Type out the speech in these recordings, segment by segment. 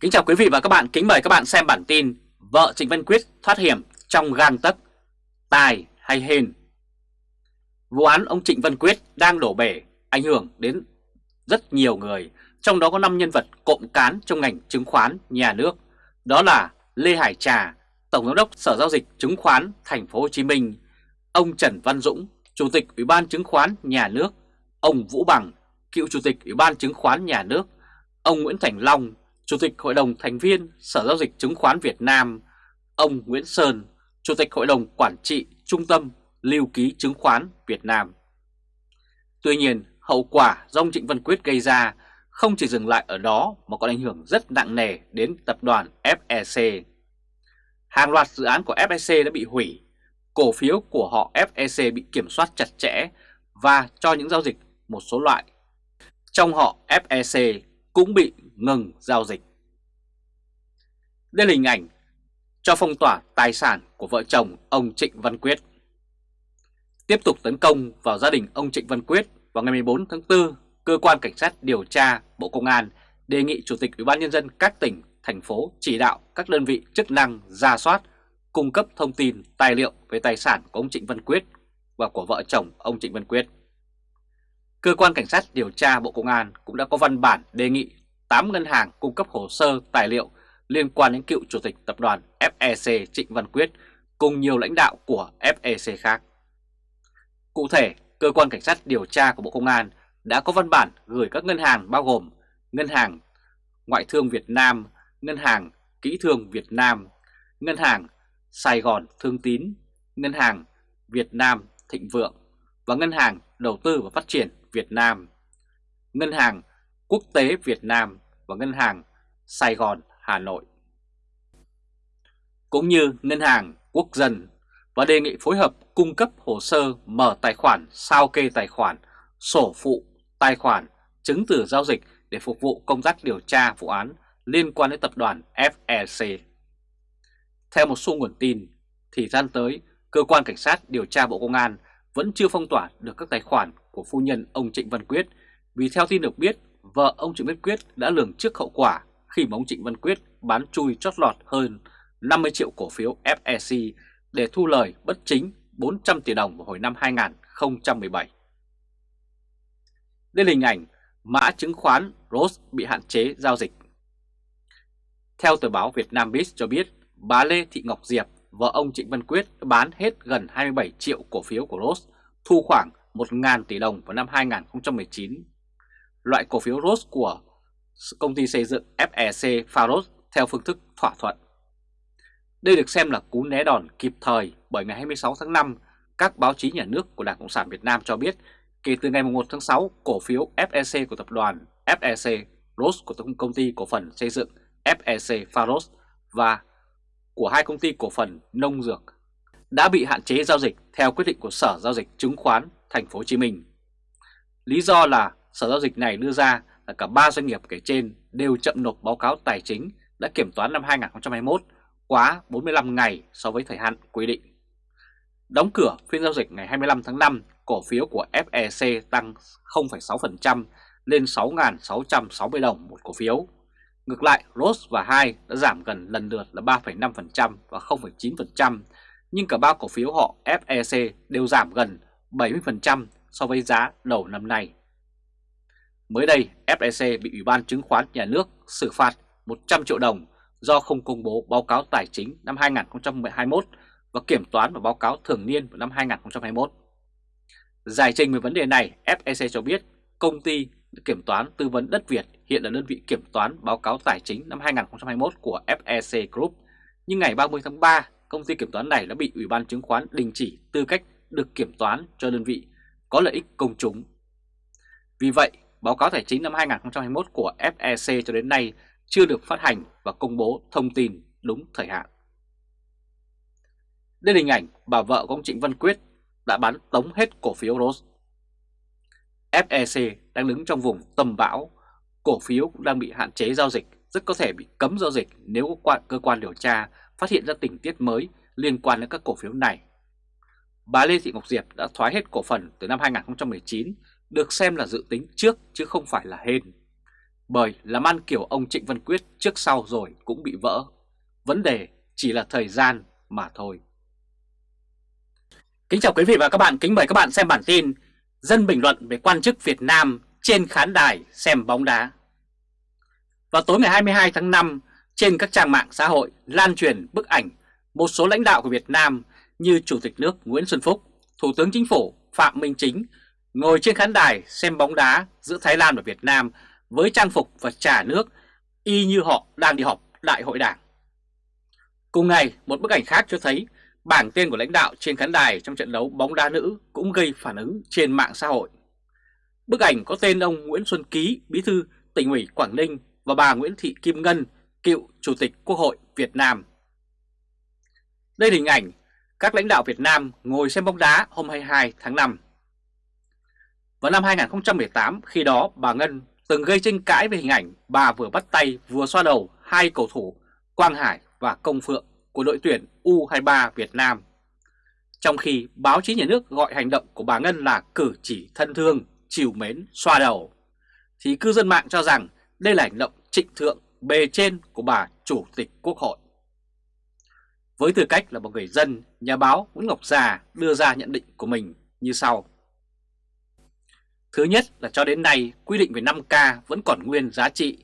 Kính chào quý vị và các bạn, kính mời các bạn xem bản tin Vợ Trịnh Văn Quyết thoát hiểm trong gang tấc, tài hay hên. Vụ án ông Trịnh Văn Quyết đang đổ bể, ảnh hưởng đến rất nhiều người Trong đó có 5 nhân vật cộng cán trong ngành chứng khoán nhà nước. Đó là Lê Hải Trà, Tổng Giám đốc Sở Giao dịch Chứng khoán Thành phố Hồ Chí Minh Ông Trần Văn Dũng, Chủ tịch Ủy ban Chứng khoán Nhà nước Ông Vũ Bằng, cựu Chủ tịch Ủy ban Chứng khoán Nhà nước Ông Nguyễn Thành Long, Chủ tịch Hội đồng Thành viên Sở Giao dịch Chứng khoán Việt Nam, ông Nguyễn Sơn, Chủ tịch Hội đồng Quản trị Trung tâm Lưu ký Chứng khoán Việt Nam. Tuy nhiên, hậu quả do ông Trịnh Văn Quyết gây ra không chỉ dừng lại ở đó mà còn ảnh hưởng rất nặng nề đến tập đoàn FEC. Hàng loạt dự án của FEC đã bị hủy, cổ phiếu của họ FEC bị kiểm soát chặt chẽ và cho những giao dịch một số loại. Trong họ FEC cũng bị ngừng giao dịch. Đây là hình ảnh cho phong tỏa tài sản của vợ chồng ông Trịnh Văn Quyết. Tiếp tục tấn công vào gia đình ông Trịnh Văn Quyết vào ngày 14 tháng 4, Cơ quan Cảnh sát điều tra Bộ Công an đề nghị Chủ tịch Ủy ban Nhân dân các tỉnh, thành phố chỉ đạo các đơn vị chức năng ra soát, cung cấp thông tin, tài liệu về tài sản của ông Trịnh Văn Quyết và của vợ chồng ông Trịnh Văn Quyết. Cơ quan Cảnh sát điều tra Bộ Công an cũng đã có văn bản đề nghị 8 ngân hàng cung cấp hồ sơ tài liệu liên quan đến cựu chủ tịch tập đoàn FEC Trịnh Văn Quyết cùng nhiều lãnh đạo của FEC khác. Cụ thể, Cơ quan Cảnh sát điều tra của Bộ Công an đã có văn bản gửi các ngân hàng bao gồm Ngân hàng Ngoại thương Việt Nam, Ngân hàng Kỹ thương Việt Nam, Ngân hàng Sài Gòn Thương Tín, Ngân hàng Việt Nam Thịnh Vượng và Ngân hàng Đầu tư và Phát triển Việt Nam, Ngân hàng Quốc tế Việt Nam và Ngân hàng Sài Gòn Hà Nội. Cũng như Ngân hàng Quốc dân và đề nghị phối hợp cung cấp hồ sơ mở tài khoản sao kê tài khoản, sổ phụ, tài khoản, chứng từ giao dịch để phục vụ công tác điều tra vụ án liên quan đến tập đoàn FEC. Theo một số nguồn tin, thì gian tới, Cơ quan Cảnh sát điều tra Bộ Công an vẫn chưa phong tỏa được các tài khoản của phu nhân ông Trịnh Văn Quyết vì theo tin được biết, vợ ông Trịnh Văn Quyết đã lường trước hậu quả khi mà ông Trịnh Văn Quyết bán chui chót lọt hơn 50 triệu cổ phiếu FEC để thu lời bất chính 400 tỷ đồng vào hồi năm 2017. Đây là hình ảnh mã chứng khoán ROS bị hạn chế giao dịch. Theo tờ báo Việt Nam Biz cho biết, bà Lê Thị Ngọc Diệp, vợ ông Trịnh Văn Quyết bán hết gần 27 triệu cổ phiếu của ROS, thu khoảng 1.000 tỷ đồng vào năm 2019. Loại cổ phiếu ROS của công ty xây dựng FEC Faros theo phương thức thỏa thuận. Đây được xem là cú né đòn kịp thời bởi ngày 26 tháng 5, các báo chí nhà nước của Đảng Cộng sản Việt Nam cho biết kể từ ngày 1 tháng 6, cổ phiếu FEC của tập đoàn FEC ROS của công ty cổ phần xây dựng FEC Faros và của hai công ty cổ phần nông dược đã bị hạn chế giao dịch theo quyết định của Sở Giao dịch Chứng khoán Thành phố Hồ Chí Minh. Lý do là Sở Giao dịch này đưa ra là cả ba doanh nghiệp kể trên đều chậm nộp báo cáo tài chính đã kiểm toán năm 2021 quá 45 ngày so với thời hạn quy định. Đóng cửa phiên giao dịch ngày 25 tháng 5, cổ phiếu của FEC tăng 0,6% lên 6.660 đồng một cổ phiếu. Ngược lại, ROS và HAI đã giảm gần lần lượt là 3,5% và 0,9%, nhưng cả ba cổ phiếu họ FEC đều giảm gần 70% so với giá đầu năm nay. Mới đây, FEC bị Ủy ban Chứng khoán Nhà nước xử phạt 100 triệu đồng do không công bố báo cáo tài chính năm 2021 và kiểm toán và báo cáo thường niên vào năm 2021. Giải trình về vấn đề này, FEC cho biết công ty kiểm toán tư vấn đất Việt hiện là đơn vị kiểm toán báo cáo tài chính năm 2021 của FEC Group, nhưng ngày 30 tháng 3, công ty kiểm toán này đã bị Ủy ban chứng khoán đình chỉ tư cách được kiểm toán cho đơn vị có lợi ích công chúng. Vì vậy, báo cáo tài chính năm 2021 của FEC cho đến nay chưa được phát hành và công bố thông tin đúng thời hạn. Đây là hình ảnh bà vợ của ông Trịnh Văn Quyết đã bán tống hết cổ phiếu Rose. FEC đang đứng trong vùng tầm bão, cổ phiếu cũng đang bị hạn chế giao dịch, rất có thể bị cấm giao dịch nếu cơ quan điều tra phát hiện ra tình tiết mới liên quan đến các cổ phiếu này. Bà Lê Thị Ngọc Diệp đã thoái hết cổ phần từ năm 2019 được xem là dự tính trước chứ không phải là hên. bởi làm ăn kiểu ông Trịnh Văn Quyết trước sau rồi cũng bị vỡ. Vấn đề chỉ là thời gian mà thôi. Kính chào quý vị và các bạn, kính mời các bạn xem bản tin Dân bình luận về quan chức Việt Nam trên khán đài xem bóng đá. Vào tối ngày 22 tháng 5, trên các trang mạng xã hội lan truyền bức ảnh một số lãnh đạo của Việt Nam như Chủ tịch nước Nguyễn Xuân Phúc, Thủ tướng Chính phủ Phạm Minh Chính ngồi trên khán đài xem bóng đá giữa Thái Lan và Việt Nam với trang phục và trà nước y như họ đang đi họp đại hội đảng. Cùng ngày, một bức ảnh khác cho thấy bảng tên của lãnh đạo trên khán đài trong trận đấu bóng đá nữ cũng gây phản ứng trên mạng xã hội. Bức ảnh có tên ông Nguyễn Xuân Ký, bí thư tỉnh ủy Quảng Ninh và bà Nguyễn Thị Kim Ngân, cựu Chủ tịch Quốc hội Việt Nam. Đây là hình ảnh các lãnh đạo Việt Nam ngồi xem bóng đá hôm 22 tháng 5. Vào năm 2018, khi đó bà Ngân từng gây tranh cãi về hình ảnh bà vừa bắt tay vừa xoa đầu hai cầu thủ Quang Hải và Công Phượng của đội tuyển U23 Việt Nam. Trong khi báo chí nhà nước gọi hành động của bà Ngân là cử chỉ thân thương, chiều mến, xoa đầu, thì cư dân mạng cho rằng đây là hành động trịnh thượng bề trên của bà Chủ tịch Quốc hội. Với tư cách là một người dân, nhà báo Nguyễn Ngọc Già đưa ra nhận định của mình như sau. Thứ nhất là cho đến nay quy định về 5K vẫn còn nguyên giá trị,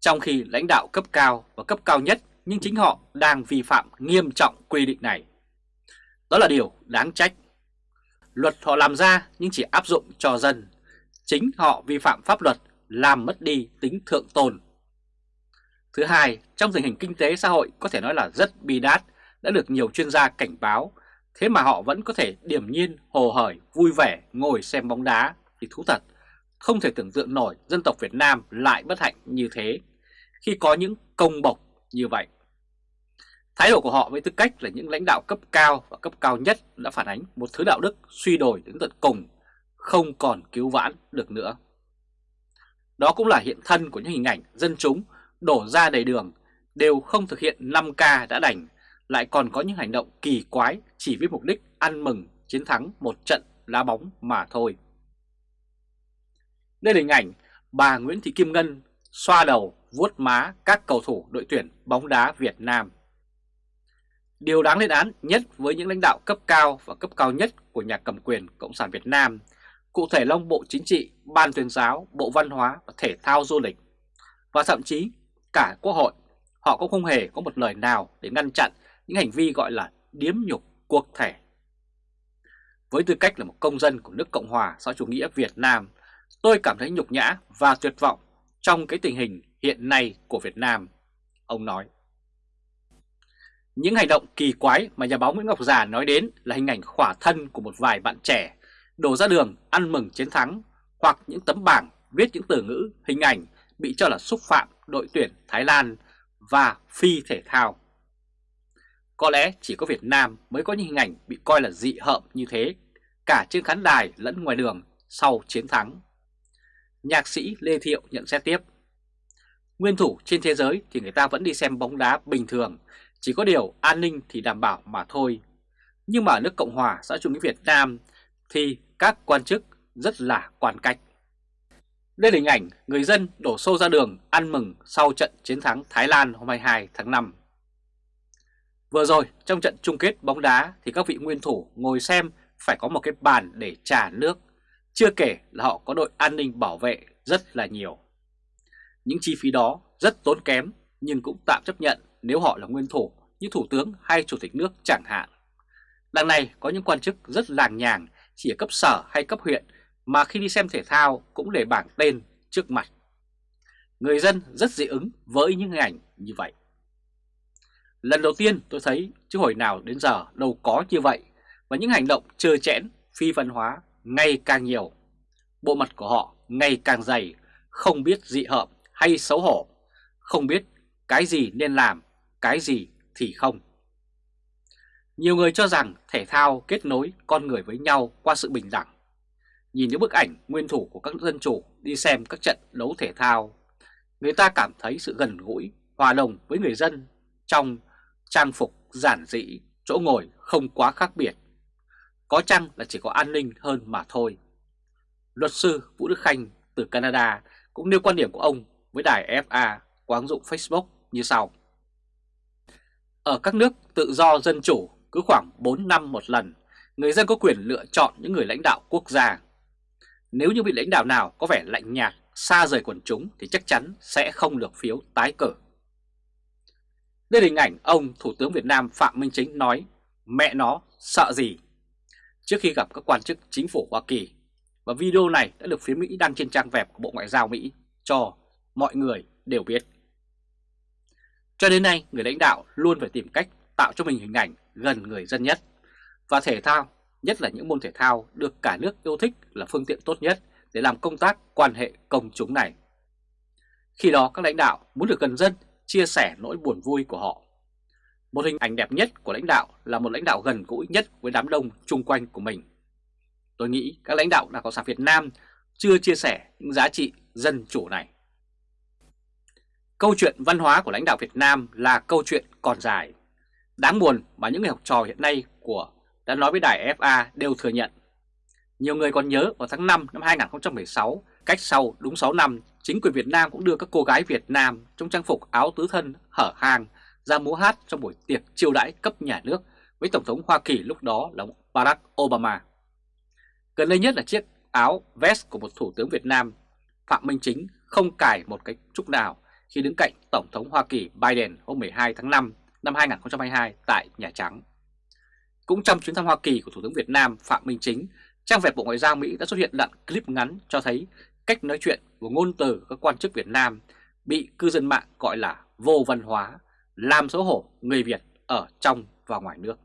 trong khi lãnh đạo cấp cao và cấp cao nhất nhưng chính họ đang vi phạm nghiêm trọng quy định này. Đó là điều đáng trách. Luật họ làm ra nhưng chỉ áp dụng cho dân. Chính họ vi phạm pháp luật làm mất đi tính thượng tôn. Thứ hai, trong tình hình kinh tế xã hội có thể nói là rất bi đát, đã được nhiều chuyên gia cảnh báo, thế mà họ vẫn có thể điềm nhiên, hồ hởi, vui vẻ ngồi xem bóng đá thì thú thật. Không thể tưởng tượng nổi dân tộc Việt Nam lại bất hạnh như thế khi có những công bộc như vậy. Thái độ của họ với tư cách là những lãnh đạo cấp cao và cấp cao nhất đã phản ánh một thứ đạo đức suy đồi đến tận cùng, không còn cứu vãn được nữa. Đó cũng là hiện thân của những hình ảnh dân chúng đổ ra đầy đường đều không thực hiện 5K đã đành, lại còn có những hành động kỳ quái chỉ với mục đích ăn mừng chiến thắng một trận lá bóng mà thôi. Đây là hình ảnh bà Nguyễn Thị Kim Ngân xoa đầu vuốt má các cầu thủ đội tuyển bóng đá Việt Nam. Điều đáng lên án nhất với những lãnh đạo cấp cao và cấp cao nhất của nhà cầm quyền Cộng sản Việt Nam, cụ thể là Bộ Chính trị, Ban tuyên giáo, Bộ Văn hóa và Thể thao Du lịch, và thậm chí cả Quốc hội, họ cũng không hề có một lời nào để ngăn chặn những hành vi gọi là điếm nhục quốc thể. Với tư cách là một công dân của nước Cộng hòa xã chủ nghĩa Việt Nam, tôi cảm thấy nhục nhã và tuyệt vọng trong cái tình hình hiện nay của Việt Nam, ông nói. Những hành động kỳ quái mà nhà báo Nguyễn Ngọc Già nói đến là hình ảnh khỏa thân của một vài bạn trẻ đổ ra đường ăn mừng chiến thắng hoặc những tấm bảng viết những từ ngữ, hình ảnh bị cho là xúc phạm đội tuyển Thái Lan và phi thể thao. Có lẽ chỉ có Việt Nam mới có những hình ảnh bị coi là dị hợm như thế, cả trên khán đài lẫn ngoài đường sau chiến thắng. Nhạc sĩ Lê Thiệu nhận xét tiếp. Nguyên thủ trên thế giới thì người ta vẫn đi xem bóng đá bình thường, chỉ có điều an ninh thì đảm bảo mà thôi. Nhưng mà ở nước Cộng hòa xã chủ nghĩa Việt Nam thì các quan chức rất là quan cách. Đây là hình ảnh người dân đổ xô ra đường ăn mừng sau trận chiến thắng Thái Lan hôm 22 tháng 5. Vừa rồi trong trận chung kết bóng đá thì các vị nguyên thủ ngồi xem phải có một cái bàn để trả nước, chưa kể là họ có đội an ninh bảo vệ rất là nhiều. Những chi phí đó rất tốn kém nhưng cũng tạm chấp nhận nếu họ là nguyên thủ như thủ tướng hay chủ tịch nước chẳng hạn. Đằng này có những quan chức rất làng nhàng chỉ ở cấp sở hay cấp huyện mà khi đi xem thể thao cũng để bảng tên trước mặt. Người dân rất dị ứng với những hình ảnh như vậy. Lần đầu tiên tôi thấy chứ hồi nào đến giờ đâu có như vậy và những hành động trơ chẽn, phi văn hóa ngày càng nhiều. Bộ mặt của họ ngày càng dày, không biết dị hợm hay xấu hổ, không biết cái gì nên làm, cái gì thì không. Nhiều người cho rằng thể thao kết nối con người với nhau qua sự bình đẳng. Nhìn những bức ảnh nguyên thủ của các dân chủ đi xem các trận đấu thể thao, người ta cảm thấy sự gần gũi, hòa đồng với người dân trong trang phục giản dị, chỗ ngồi không quá khác biệt. Có chăng là chỉ có an ninh hơn mà thôi. Luật sư Vũ Đức Khanh từ Canada cũng nêu quan điểm của ông với đài FA qua ứng dụng Facebook như sau. Ở các nước tự do dân chủ, cứ khoảng 4 năm một lần, người dân có quyền lựa chọn những người lãnh đạo quốc gia. Nếu như vị lãnh đạo nào có vẻ lạnh nhạt, xa rời quần chúng thì chắc chắn sẽ không được phiếu tái cử. Đây là hình ảnh ông Thủ tướng Việt Nam Phạm Minh Chính nói mẹ nó sợ gì trước khi gặp các quan chức chính phủ Hoa Kỳ và video này đã được phía Mỹ đăng trên trang web của Bộ Ngoại giao Mỹ cho mọi người đều biết. Cho đến nay, người lãnh đạo luôn phải tìm cách tạo cho mình hình ảnh gần người dân nhất. Và thể thao, nhất là những môn thể thao được cả nước yêu thích là phương tiện tốt nhất để làm công tác quan hệ công chúng này. Khi đó các lãnh đạo muốn được gần dân, chia sẻ nỗi buồn vui của họ. Một hình ảnh đẹp nhất của lãnh đạo là một lãnh đạo gần gũi nhất với đám đông chung quanh của mình. Tôi nghĩ các lãnh đạo Đảng Cộng sản Việt Nam chưa chia sẻ những giá trị dân chủ này. Câu chuyện văn hóa của lãnh đạo Việt Nam là câu chuyện còn dài. Đáng buồn mà những người học trò hiện nay của đã nói với đài FA đều thừa nhận. Nhiều người còn nhớ vào tháng 5 năm 2016, cách sau đúng 6 năm, chính quyền Việt Nam cũng đưa các cô gái Việt Nam trong trang phục áo tứ thân hở hang ra múa hát trong buổi tiệc chiêu đãi cấp nhà nước với Tổng thống Hoa Kỳ lúc đó là Barack Obama. Gần đây nhất là chiếc áo vest của một Thủ tướng Việt Nam, Phạm Minh Chính không cài một cái trúc nào khi đứng cạnh Tổng thống Hoa Kỳ Biden hôm 12 tháng 5 năm 2022 tại Nhà Trắng. Cũng trong chuyến thăm Hoa Kỳ của Thủ tướng Việt Nam Phạm Minh Chính, trang web Bộ Ngoại giao Mỹ đã xuất hiện đoạn clip ngắn cho thấy cách nói chuyện của ngôn từ các quan chức Việt Nam bị cư dân mạng gọi là vô văn hóa, làm xấu hổ người Việt ở trong và ngoài nước.